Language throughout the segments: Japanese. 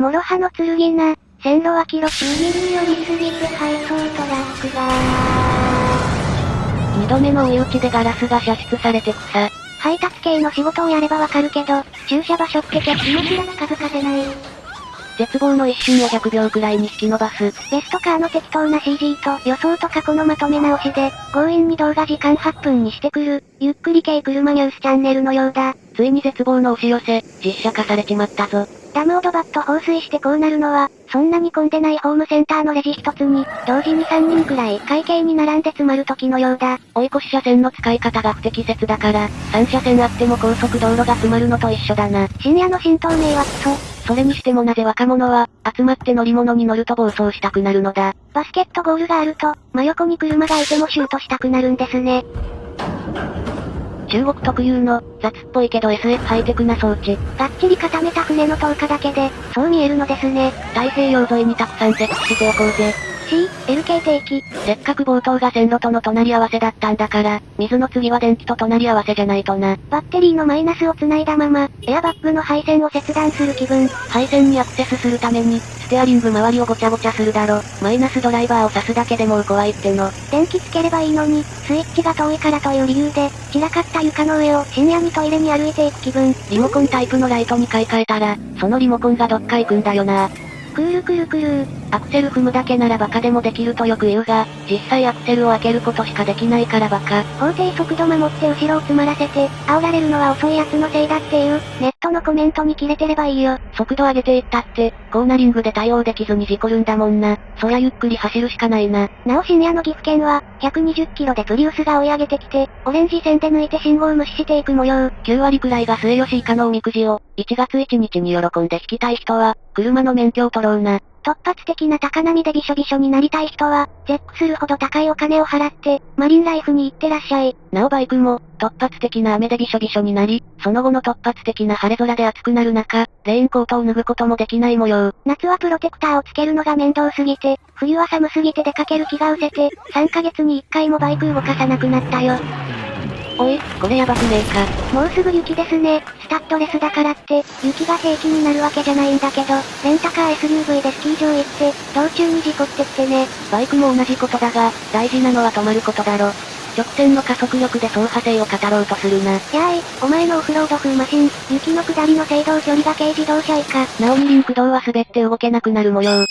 諸刃の剣な、線路脇路右に寄りすぎて配送トラックが二度目の追い打ちでガラスが射出されてくさ。配達系の仕事をやればわかるけど、駐車場所って気持ちが近づかせない。絶望の一瞬を100秒くらいに引き伸ばす。ベストカーの適当な CG と予想と過去のまとめ直しで、強引に動画時間8分にしてくる、ゆっくり系車ニュースチャンネルのようだ。ついに絶望の押し寄せ、実写化されちまったぞ。ダムをドバッと放水してこうなるのは、そんなに混んでないホームセンターのレジ一つに、同時に3人くらい会計に並んで詰まる時のようだ。追い越し車線の使い方が不適切だから、3車線あっても高速道路が詰まるのと一緒だな。深夜の新東名はクソ。それにしてもなぜ若者は、集まって乗り物に乗ると暴走したくなるのだ。バスケットゴールがあると、真横に車がいてもシュートしたくなるんですね。中国特有の、雑っぽいけど SF ハイテクな装置。がっちり固めた船の投下だけで、そう見えるのですね。太平洋沿いにたくさん設置しておこうぜ。C、LK 定期。せっかく冒頭が線路との隣り合わせだったんだから、水の次は電気と隣り合わせじゃないとな。バッテリーのマイナスを繋いだまま、エアバッグの配線を切断する気分。配線にアクセスするために、ステアリング周りをごちゃごちゃするだろ。マイナスドライバーを刺すだけでもう怖いっての。電気つければいいのに、スイッチが遠いからという理由で、散らかった床の上を深夜にトイレに歩いていく気分。リモコンタイプのライトに買い替えたら、そのリモコンがどっか行くんだよな。くーるくるくるー。アクセル踏むだけならバカでもできるとよく言うが、実際アクセルを開けることしかできないからバカ。法定速度守って後ろを詰まらせて、煽られるのは遅い奴のせいだっていう、ネットのコメントに切れてればいいよ。速度上げていったって、コーナリングで対応できずに事故るんだもんな。そりゃゆっくり走るしかないな。なお深夜の岐阜県は、120キロでプリウスが追い上げてきて、オレンジ線で抜いて信号無視していく模様。9割くらいが末吉以下のおみくじを、1月1日に喜んで引きたい人は、車の免許を取ろうな。突発的な高波でびしょびしょになりたい人は、絶句するほど高いお金を払って、マリンライフに行ってらっしゃい。なおバイクも、突発的な雨でびしょびしょになり、その後の突発的な晴れ空で暑くなる中、レインコートを脱ぐこともできない模様。夏はプロテクターをつけるのが面倒すぎて、冬は寒すぎて出かける気が失せて、3ヶ月に1回もバイク動かさなくなったよ。おい、これやばくねえか。もうすぐ雪ですね。スタッドレスだからって、雪が平気になるわけじゃないんだけど、レンタカー SUV でスキー場行って、道中に事故ってきてね。バイクも同じことだが、大事なのは止まることだろ。直線の加速力で走破性を語ろうとするな。やーい、お前のオフロード風マシン、雪の下りの制動距離が軽自動車以下。なおにリンク道は滑って動けなくなる模様。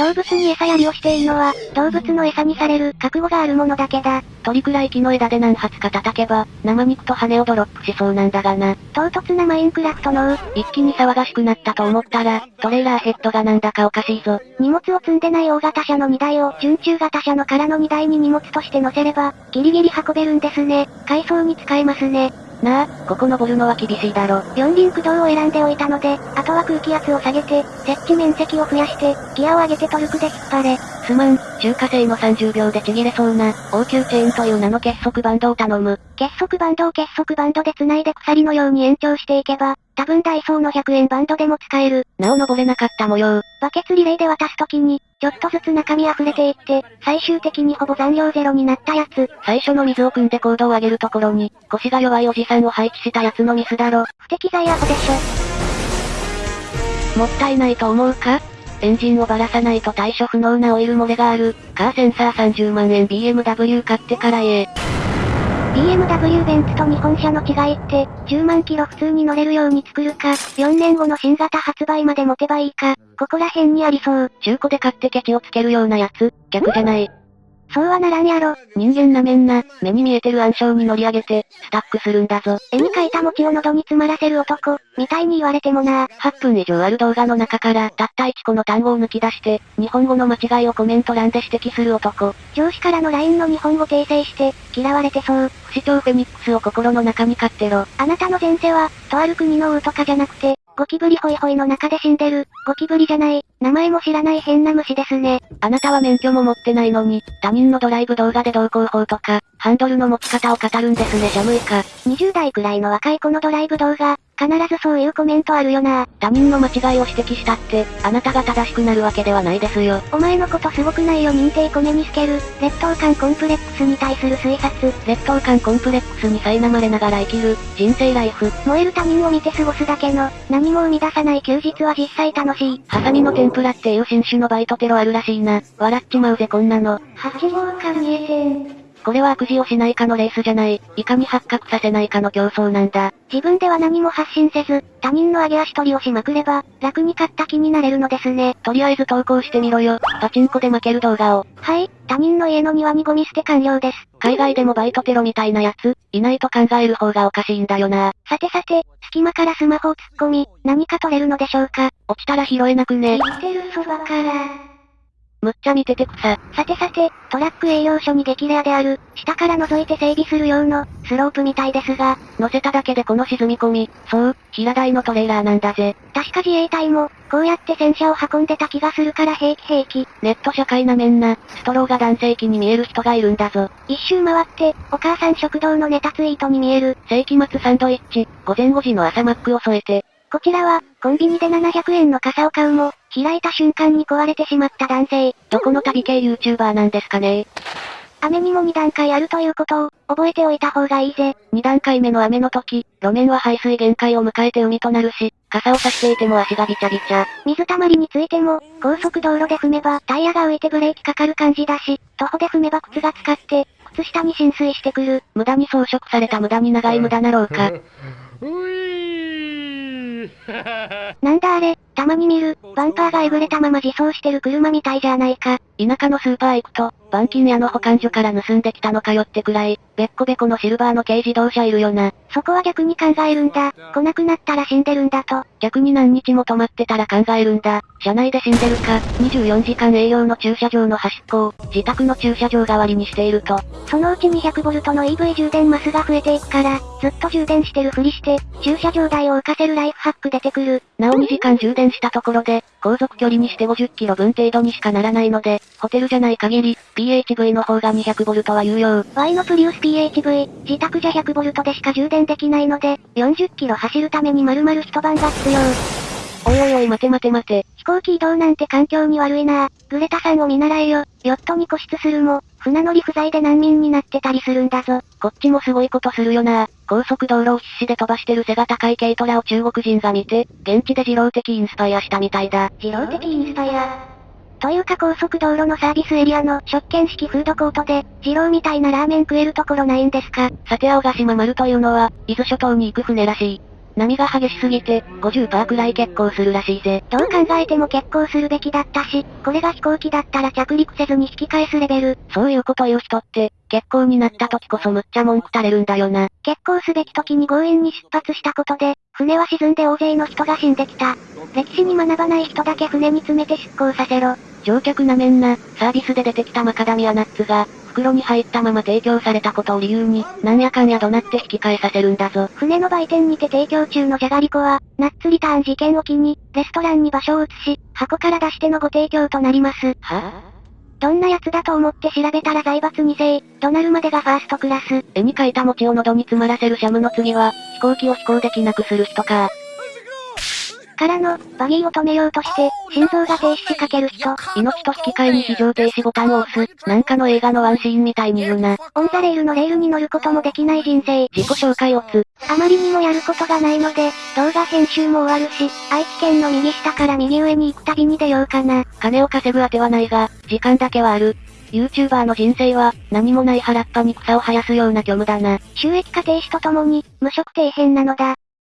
動物に餌やりをしているのは、動物の餌にされる覚悟があるものだけだ。鳥くらい木の枝で何発か叩けば、生肉と羽をドロップしそうなんだがな。唐突なマインクラフトのう、一気に騒がしくなったと思ったら、トレーラーヘッドがなんだかおかしいぞ。荷物を積んでない大型車の荷台を準中型車の空の荷台に荷物として乗せれば、ギリギリ運べるんですね。改装に使えますね。なあ、ここ登るのは厳しいだろ。四輪駆動を選んでおいたので、あとは空気圧を下げて、設置面積を増やして、ギアを上げてトルクで引っ張れ。すまん、中華製の30秒でちぎれそうな、応急チェーンという名の結束バンドを頼む。結束バンドを結束バンドで繋いで鎖のように延長していけば、多分ダイソーの100円バンドでも使える。なお登れなかった模様。バケツリレーで渡すときに、ちょっとずつ中身溢れていって、最終的にほぼ残量ゼロになったやつ。最初の水を汲んで高度を上げるところに、腰が弱いおじさんを配置したやつのミスだろ。不適材アホでしょ。もったいないと思うか？エンジンをばらさないと対処不能なオイル漏れがある。カーセンサー30万円 BMW 買ってからええ。BMW ベンツと日本車の違いって、10万キロ普通に乗れるように作るか、4年後の新型発売まで持てばいいか、ここら辺にありそう。中古で買ってケチをつけるようなやつ、逆じゃない。そうはならんやろ。人間なめんな、目に見えてる暗証に乗り上げて、スタックするんだぞ。絵に描いた餅を喉に詰まらせる男、みたいに言われてもな。8分以上ある動画の中から、たった1個の単語を抜き出して、日本語の間違いをコメント欄で指摘する男。上司からの LINE の日本語訂正して、嫌われてそう。不死鳥フェニックスを心の中に飼ってろ。あなたの前世は、とある国の王とかじゃなくて、ゴキブリホイホイの中で死んでる、ゴキブリじゃない、名前も知らない変な虫ですね。あなたは免許も持ってないのに、他人のドライブ動画で道交法とか、ハンドルの持ち方を語るんですね、ジャムイカ。20代くらいの若い子のドライブ動画、必ずそういうコメントあるよな。他人の間違いを指摘したって、あなたが正しくなるわけではないですよ。お前のことすごくないよ認定コネに透ける、劣等感コンプレックスに対する推察。劣等感コンプレックスに苛まれながら生きる、人生ライフ。燃える他人を見て過ごすだけの、何も生み出さない休日は実際楽しい。ハサミのプラっていう新種のバイトテロあるらしいな。笑っちまうぜこんなの。8号か見えて。これは悪事をしないかのレースじゃない、いかに発覚させないかの競争なんだ。自分では何も発信せず、他人の上げ足取りをしまくれば、楽に勝った気になれるのですね。とりあえず投稿してみろよ。パチンコで負ける動画を。はい、他人の家の庭にゴミ捨て完了です。海外でもバイトテロみたいなやつ、いないと考える方がおかしいんだよな。さてさて、隙間からスマホを突っ込み、何か取れるのでしょうか。落ちたら拾えなくね。生きてるそばから。むっちゃ見てて草。さてさて、トラック営業所に激レアである、下から覗いて整備する用の、スロープみたいですが、乗せただけでこの沈み込み、そう、平台のトレーラーなんだぜ。確か自衛隊も、こうやって戦車を運んでた気がするから平気平気。ネット社会なめんな、ストローが男性器に見える人がいるんだぞ。一周回って、お母さん食堂のネタツイートに見える。世紀末サンドイッチ、午前5時の朝マックを添えて、こちらは、コンビニで700円の傘を買うも、開いた瞬間に壊れてしまった男性。どこの旅系 YouTuber なんですかね雨にも2段階あるということを、覚えておいた方がいいぜ。2段階目の雨の時、路面は排水限界を迎えて海となるし、傘を差していても足がびちゃびちゃ。水たまりについても、高速道路で踏めばタイヤが浮いてブレーキかかる感じだし、徒歩で踏めば靴が使って、靴下に浸水してくる。無駄に装飾された無駄に長い無駄な廊下。ういー なんだあれ、たまに見る、バンパーがえぐれたまま自走してる車みたいじゃないか。田舎のスーパー行くと、板金屋の保管所から盗んできたのかよってくらい、べっこべこのシルバーの軽自動車いるよな。そこは逆に考えるんだ。来なくなったら死んでるんだと。逆に何日も止まってたら考えるんだ。車内で死んでるか、24時間営業の駐車場の端っこを、自宅の駐車場代わりにしていると。そのうち 200V の EV 充電マスが増えていくから、ずっと充電してるふりして、駐車場代を浮かせるライフハック出てくる。なお2時間充電したところで、航続距離にして50キロ分程度にしかならないので、ホテルじゃない限り、PHV の方が200ボルトは有用。Y のプリウス PHV、自宅じゃ100ボルトでしか充電できないので、40キロ走るために丸々一晩が必要。おいおいおい待て待て待て。飛行機移動なんて環境に悪いなグレタさんを見習えよ。ヨットに固執するも、船乗り不在で難民になってたりするんだぞ。こっちもすごいことするよな。高速道路を必死で飛ばしてる背が高い軽トラを中国人が見て、現地で二郎的インスパイアしたみたいだ。自動的インスパイア。というか高速道路のサービスエリアの食券式フードコートで、二郎みたいなラーメン食えるところないんですかさて青ヶ島丸というのは、伊豆諸島に行く船らしい。波が激しすぎて、50%くらい欠航するらしいぜ。どう考えても結構するべきだったし、これが飛行機だったら着陸せずに引き返すレベル。そういうこと言う人って、欠航になった時こそむっちゃ文句垂れるんだよな。結構すべき時に強引に出発したことで、船は沈んで大勢の人が死んできた。歴史に学ばない人だけ船に詰めて出航させろ。乗客なめんな、サービスで出てきたマカダミアナッツが、袋に入ったまま提供されたことを理由に、なんやかんや怒鳴って引き返させるんだぞ。船の売店にて提供中のじゃがりこは、ナッツリターン事件を機に、レストランに場所を移し、箱から出してのご提供となります。はどんなやつだと思って調べたら財閥2世、怒鳴るまでがファーストクラス。絵に描いた餅を喉に詰まらせるシャムの次は、飛行機を飛行できなくする人か。からの、バギーを止めようとして、心臓が停止しかける人。命と引き換えに非常停止ボタンを押す、なんかの映画のワンシーンみたいに言うな。 on the rail のレールに乗ることもできない人生。自己紹介をつ。あまりにもやることがないので、動画編集も終わるし、愛知県の右下から右上に行くたびに出ようかな。金を稼ぐあてはないが、時間だけはある。YouTuber の人生は、何もない原っぱに草を生やすような虚無だな。収益化停止とともに、無職底辺なのだ。